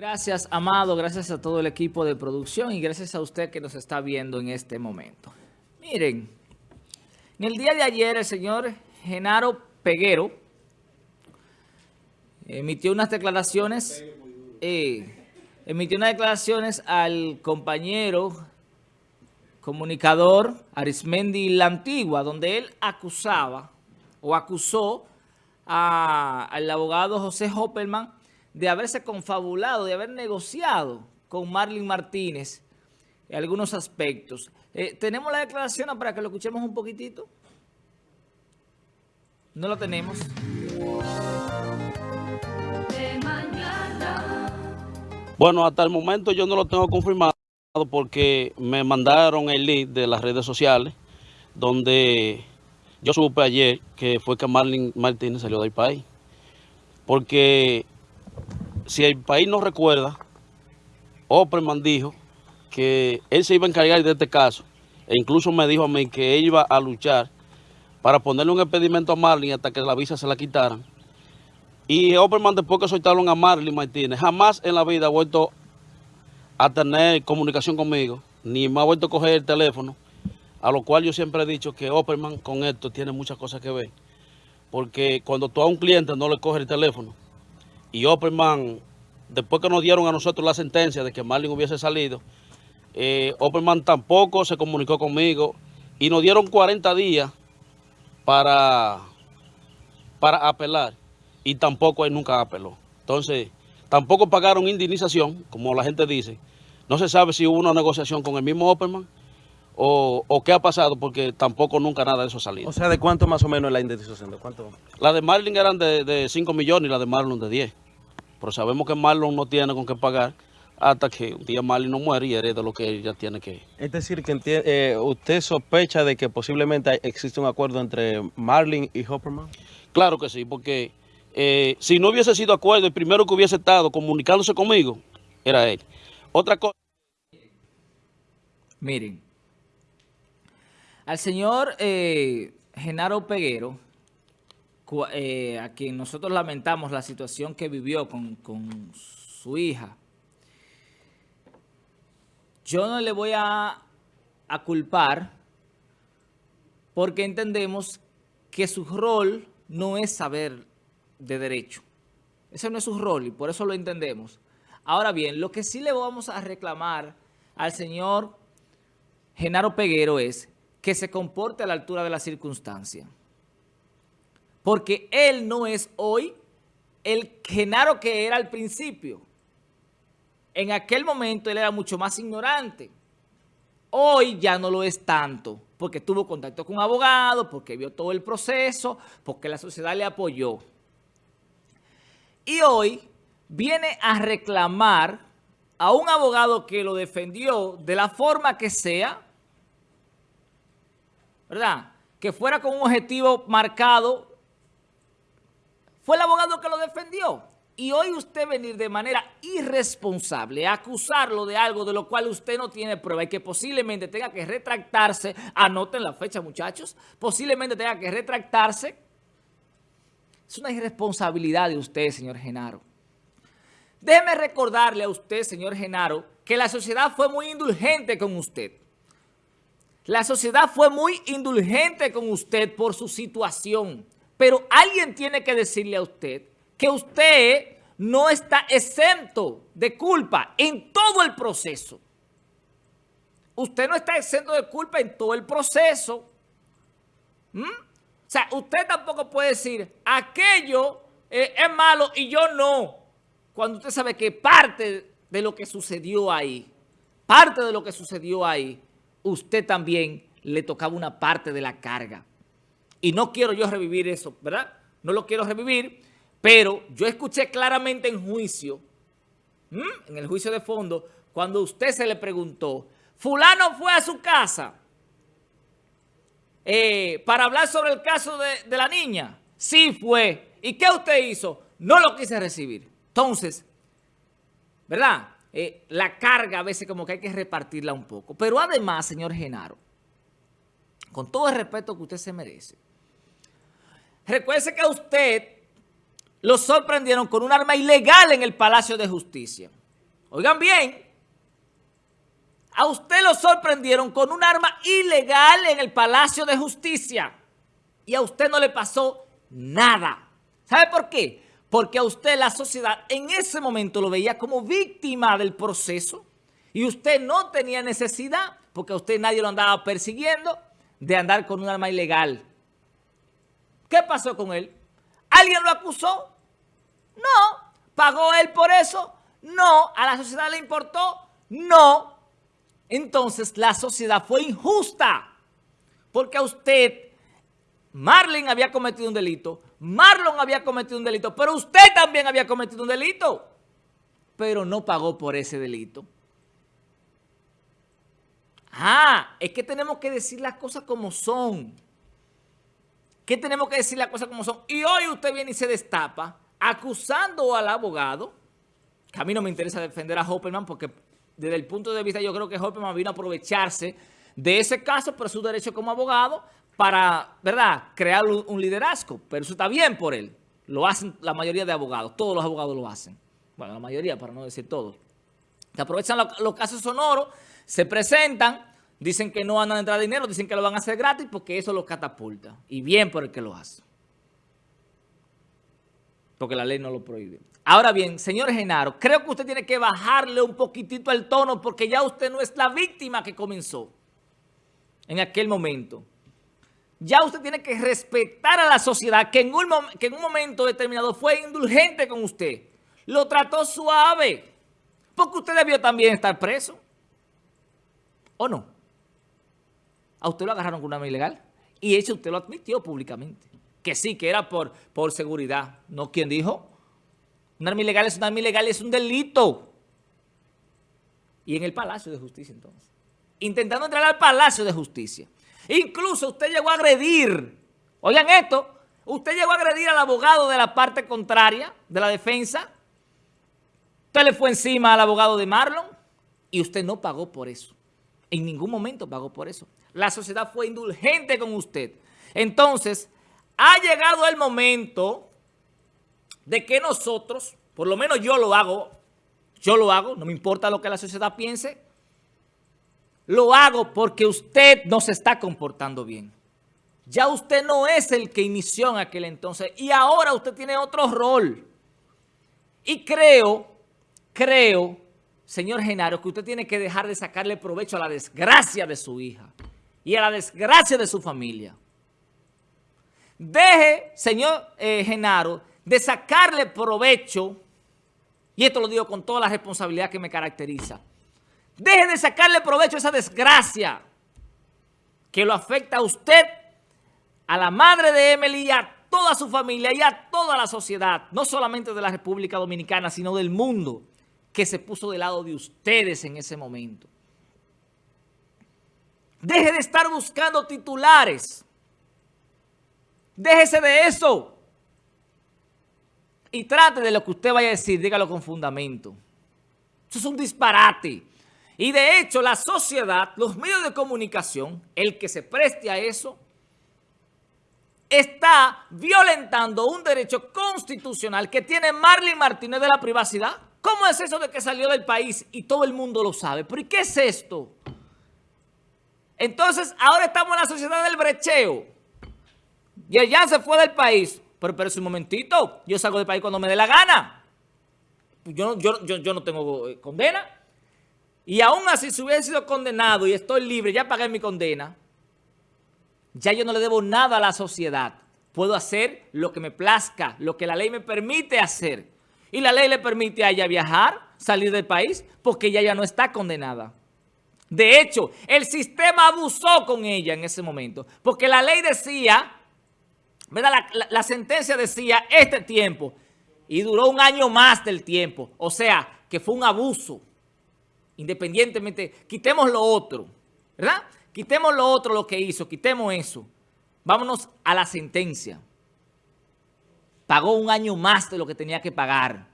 Gracias, Amado, gracias a todo el equipo de producción y gracias a usted que nos está viendo en este momento. Miren, en el día de ayer el señor Genaro Peguero emitió unas declaraciones, eh, emitió unas declaraciones al compañero comunicador Arismendi La Antigua, donde él acusaba o acusó al abogado José Hopperman de haberse confabulado, de haber negociado con Marlene Martínez en algunos aspectos. Eh, ¿Tenemos la declaración para que lo escuchemos un poquitito? No lo tenemos. Bueno, hasta el momento yo no lo tengo confirmado porque me mandaron el lead de las redes sociales donde yo supe ayer que fue que Marlene Martínez salió del país. Porque si el país no recuerda, Opperman dijo que él se iba a encargar de este caso. E incluso me dijo a mí que él iba a luchar para ponerle un impedimento a Marlene hasta que la visa se la quitaran. Y Opperman después que soltaron a Marlene Martínez, jamás en la vida ha vuelto a tener comunicación conmigo, ni me ha vuelto a coger el teléfono, a lo cual yo siempre he dicho que Opperman con esto tiene muchas cosas que ver. Porque cuando tú a un cliente no le coges el teléfono, y Opperman, después que nos dieron a nosotros la sentencia de que Marlin hubiese salido, eh, Opperman tampoco se comunicó conmigo y nos dieron 40 días para, para apelar y tampoco él nunca apeló. Entonces, tampoco pagaron indemnización, como la gente dice. No se sabe si hubo una negociación con el mismo Opperman o, qué ha pasado, porque tampoco nunca nada de eso ha salido. O sea, ¿de cuánto más o menos la indemnización? ¿De cuánto? La de Marlin eran de, de 5 millones y la de Marlon de 10. Pero sabemos que Marlon no tiene con qué pagar hasta que un día Marlon no muere y hereda lo que ella tiene que... Es decir, que eh, usted sospecha de que posiblemente existe un acuerdo entre Marlin y Hopperman. Claro que sí, porque eh, si no hubiese sido acuerdo, el primero que hubiese estado comunicándose conmigo era él. Otra cosa... Miren, al señor eh, Genaro Peguero, eh, a quien nosotros lamentamos la situación que vivió con, con su hija, yo no le voy a, a culpar porque entendemos que su rol no es saber de derecho. Ese no es su rol y por eso lo entendemos. Ahora bien, lo que sí le vamos a reclamar al señor Genaro Peguero es que se comporte a la altura de la circunstancia. Porque él no es hoy el Genaro que era al principio. En aquel momento él era mucho más ignorante. Hoy ya no lo es tanto, porque tuvo contacto con un abogado, porque vio todo el proceso, porque la sociedad le apoyó. Y hoy viene a reclamar a un abogado que lo defendió de la forma que sea, ¿verdad? Que fuera con un objetivo marcado, fue el abogado que lo defendió. Y hoy usted venir de manera irresponsable a acusarlo de algo de lo cual usted no tiene prueba y que posiblemente tenga que retractarse, anoten la fecha muchachos, posiblemente tenga que retractarse, es una irresponsabilidad de usted, señor Genaro. Déjeme recordarle a usted, señor Genaro, que la sociedad fue muy indulgente con usted. La sociedad fue muy indulgente con usted por su situación, pero alguien tiene que decirle a usted que usted no está exento de culpa en todo el proceso. Usted no está exento de culpa en todo el proceso. ¿Mm? O sea, usted tampoco puede decir, aquello eh, es malo y yo no. Cuando usted sabe que parte de lo que sucedió ahí, parte de lo que sucedió ahí, usted también le tocaba una parte de la carga. Y no quiero yo revivir eso, ¿verdad? No lo quiero revivir, pero yo escuché claramente en juicio, en el juicio de fondo, cuando usted se le preguntó, fulano fue a su casa eh, para hablar sobre el caso de, la niña. Sí fue. ¿Y qué usted hizo? No lo quise recibir. Entonces, ¿verdad? Eh, la carga a veces como que hay que repartirla un poco. Pero además, señor Genaro, con todo el respeto que usted se merece, recuerde que a usted lo sorprendieron con un arma ilegal en el Palacio de Justicia. oigan bien, a usted lo sorprendieron con un arma ilegal en el Palacio de Justicia y a usted no le pasó nada. ¿Sabe por qué? Porque a usted la sociedad en ese momento lo veía como víctima del proceso y usted no tenía necesidad, porque a usted nadie lo andaba persiguiendo, de andar con un arma ilegal. ¿Qué pasó con él? ¿Alguien lo acusó? No. ¿Pagó él por eso? No. ¿A la sociedad le importó? No. Entonces la sociedad fue injusta porque a usted, Marlene había cometido un delito, Marlon había cometido un delito, pero usted también había cometido un delito, pero no pagó por ese delito. Ah, es que tenemos que decir las cosas como son. ¿Qué tenemos que decir las cosas como son? Y hoy usted viene y se destapa acusando al abogado, que a mí no me interesa defender a Hopperman porque desde el punto de vista yo creo que Hopperman vino a aprovecharse de ese caso por su derecho como abogado para, ¿verdad?, crear un liderazgo. Pero eso está bien por él. Lo hacen la mayoría de abogados. Todos los abogados lo hacen. Bueno, la mayoría, para no decir todos. Se aprovechan los casos sonoros, se presentan, dicen que no van a entrar dinero, dicen que lo van a hacer gratis porque eso lo catapulta. Y bien por el que lo hace. Porque la ley no lo prohíbe. Ahora bien, señor Genaro, creo que usted tiene que bajarle un poquitito el tono porque ya usted no es la víctima que comenzó en aquel momento. Ya usted tiene que respetar a la sociedad que en un, que en un momento determinado fue indulgente con usted. Lo trató suave. Porque usted debió también estar preso. ¿O no? A usted lo agarraron con una arma ilegal. Y eso usted lo admitió públicamente. Que sí, que era por, por seguridad. ¿No? ¿Quién dijo? Un arma ilegal es un arma ilegal, es un delito. Y en el Palacio de Justicia entonces. Intentando entrar al Palacio de Justicia. Incluso usted llegó a agredir, oigan esto, usted llegó a agredir al abogado de la parte contraria, de la defensa. Usted le fue encima al abogado de Marlon y usted no pagó por eso. En ningún momento pagó por eso. La sociedad fue indulgente con usted. Entonces, ha llegado el momento de que nosotros, por lo menos yo lo hago, yo lo hago, no me importa lo que la sociedad piense, lo hago porque usted no se está comportando bien. Ya usted no es el que inició en aquel entonces y ahora usted tiene otro rol. Y creo, creo, señor Genaro, que usted tiene que dejar de sacarle provecho a la desgracia de su hija y a la desgracia de su familia. Deje, señor eh, Genaro, de sacarle provecho, y esto lo digo con toda la responsabilidad que me caracteriza, deje de sacarle provecho a esa desgracia que lo afecta a usted, a la madre de Emily y a toda su familia y a toda la sociedad, no solamente de la República Dominicana, sino del mundo, que se puso del lado de ustedes en ese momento. Deje de estar buscando titulares. Déjese de eso y trate de lo que usted vaya a decir, dígalo con fundamento. Eso es un disparate. Y de hecho, la sociedad, los medios de comunicación, el que se preste a eso, está violentando un derecho constitucional que tiene Marlene Martínez de la privacidad. ¿Cómo es eso de que salió del país y todo el mundo lo sabe? ¿Pero y qué es esto? Entonces, ahora estamos en la sociedad del brecheo. Y allá se fue del país. Pero, pero un momentito, yo salgo del país cuando me dé la gana. Yo, yo, yo, no tengo eh, condena. Y aún así, si hubiera sido condenado y estoy libre, ya pagué mi condena, ya yo no le debo nada a la sociedad. Puedo hacer lo que me plazca, lo que la ley me permite hacer. Y la ley le permite a ella viajar, salir del país, porque ella ya no está condenada. De hecho, el sistema abusó con ella en ese momento, porque la ley decía la, sentencia decía este tiempo y duró un año más del tiempo. O sea, que fue un abuso. Independientemente, quitemos lo otro, ¿verdad? Quitemos lo otro, lo que hizo, quitemos eso. Vámonos a la sentencia. Pagó un año más de lo que tenía que pagar.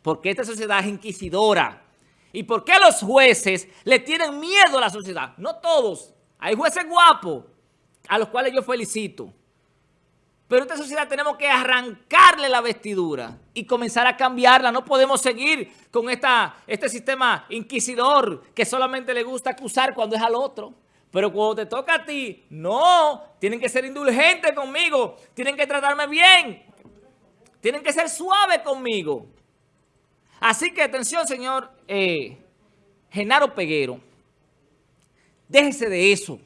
Porque esta sociedad es inquisidora. ¿Y por qué los jueces le tienen miedo a la sociedad? No todos. Hay jueces guapos, a los cuales yo felicito. Pero esta sociedad tenemos que arrancarle la vestidura y comenzar a cambiarla. No podemos seguir con esta, este sistema inquisidor que solamente le gusta acusar cuando es al otro. Pero cuando te toca a ti, no, tienen que ser indulgentes conmigo, tienen que tratarme bien, tienen que ser suaves conmigo. Así que atención, señor eh, Genaro Peguero, déjese de eso.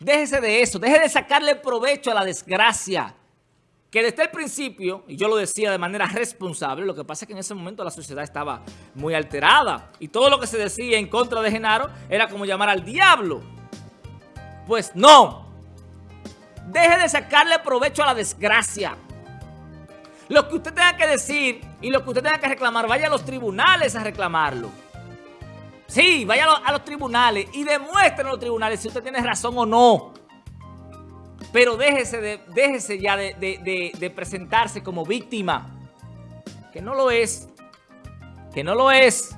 Déjese de eso, deje de sacarle provecho a la desgracia. Que desde el principio, y yo lo decía de manera responsable, lo que pasa es que en ese momento la sociedad estaba muy alterada. Y todo lo que se decía en contra de Genaro era como llamar al diablo. Pues no. Deje de sacarle provecho a la desgracia. Lo que usted tenga que decir y lo que usted tenga que reclamar, vaya a los tribunales a reclamarlo. Sí, vaya a los, tribunales y demuestren a los tribunales si usted tiene razón o no. Pero déjese, de, déjese ya de, presentarse como víctima. Que no lo es. Que no lo es.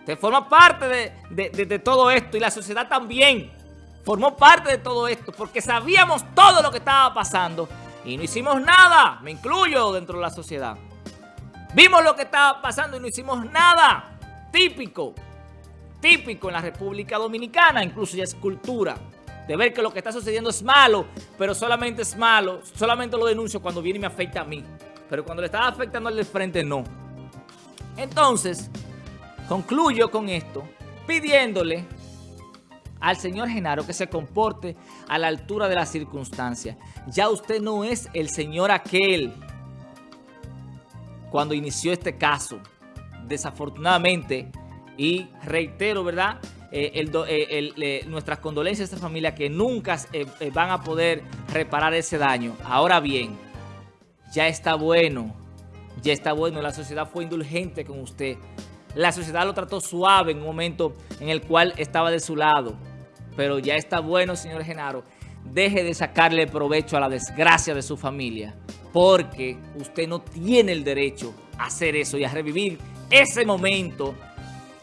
Usted forma parte de, todo esto y la sociedad también formó parte de todo esto porque sabíamos todo lo que estaba pasando y no hicimos nada. Me incluyo dentro de la sociedad. Vimos lo que estaba pasando y no hicimos nada. Típico típico en la República Dominicana, incluso ya es cultura, de ver que lo que está sucediendo es malo, pero solamente es malo, solamente lo denuncio cuando viene y me afecta a mí. Pero cuando le está afectando al de frente, no. Entonces, concluyo con esto, pidiéndole al señor Genaro que se comporte a la altura de las circunstancias. Ya usted no es el señor aquel cuando inició este caso. Desafortunadamente, y reitero, ¿verdad? Eh, eh, nuestras condolencias a esta familia que nunca eh, van a poder reparar ese daño. Ahora bien, ya está bueno, ya está bueno. La sociedad fue indulgente con usted. La sociedad lo trató suave en un momento en el cual estaba de su lado. Pero ya está bueno, señor Genaro. Deje de sacarle provecho a la desgracia de su familia. Porque usted no tiene el derecho a hacer eso y a revivir ese momento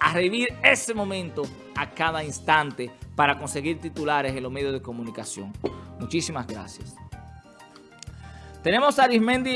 a revivir ese momento a cada instante para conseguir titulares en los medios de comunicación. Muchísimas gracias. Tenemos a Arismendi